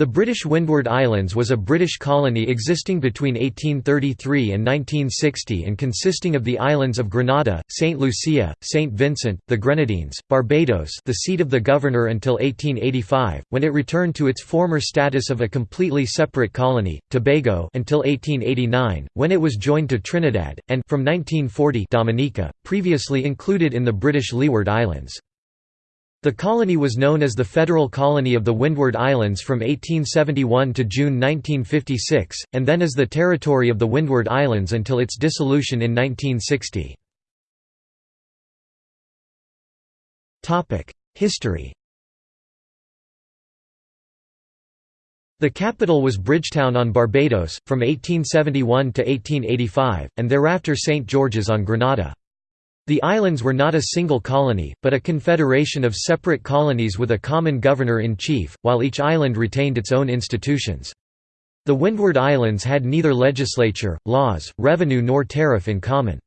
The British Windward Islands was a British colony existing between 1833 and 1960 and consisting of the islands of Grenada, St. Lucia, St. Vincent, the Grenadines, Barbados the seat of the governor until 1885, when it returned to its former status of a completely separate colony, Tobago until 1889, when it was joined to Trinidad, and from 1940 Dominica, previously included in the British Leeward Islands. The colony was known as the Federal Colony of the Windward Islands from 1871 to June 1956, and then as the Territory of the Windward Islands until its dissolution in 1960. History The capital was Bridgetown on Barbados, from 1871 to 1885, and thereafter St. George's on Grenada. The islands were not a single colony, but a confederation of separate colonies with a common governor-in-chief, while each island retained its own institutions. The Windward Islands had neither legislature, laws, revenue nor tariff in common.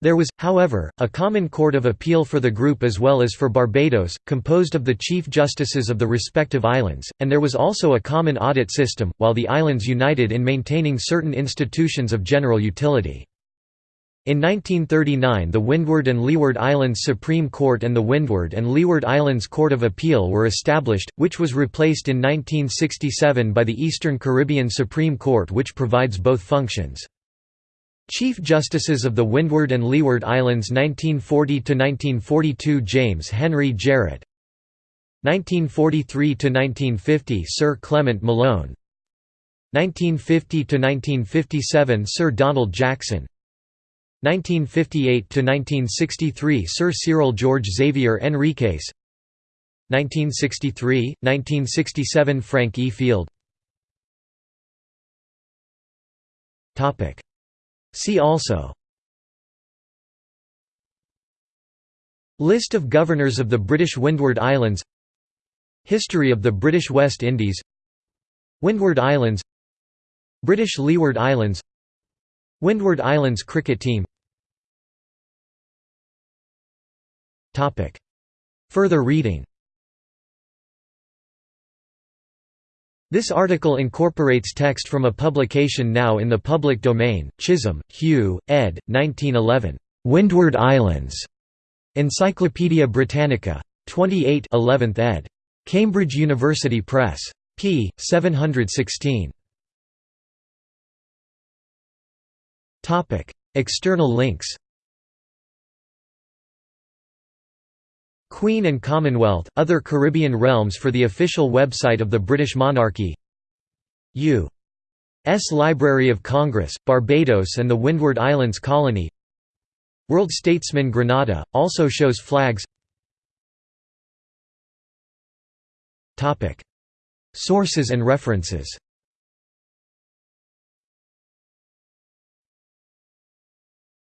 There was, however, a common court of appeal for the group as well as for Barbados, composed of the chief justices of the respective islands, and there was also a common audit system, while the islands united in maintaining certain institutions of general utility. In 1939 the Windward and Leeward Islands Supreme Court and the Windward and Leeward Islands Court of Appeal were established, which was replaced in 1967 by the Eastern Caribbean Supreme Court which provides both functions. Chief Justices of the Windward and Leeward Islands 1940–1942 James Henry Jarrett. 1943–1950 Sir Clement Malone. 1950–1957 Sir Donald Jackson 1958–1963 Sir Cyril George Xavier Henriques. 1963–1967 Frank E. Field. See also. List of governors of the British Windward Islands. History of the British West Indies. Windward Islands. British Leeward Islands. Windward Islands cricket team Further reading This article incorporates text from a publication now in the public domain, Chisholm, Hugh, ed. 1911. "'Windward Islands' Encyclopædia Britannica. 28 11th ed. Cambridge University Press. p. 716. External links Queen and Commonwealth, Other Caribbean Realms for the official website of the British monarchy. U.S. Library of Congress, Barbados and the Windward Islands Colony. World Statesman Grenada, also shows flags. Sources and references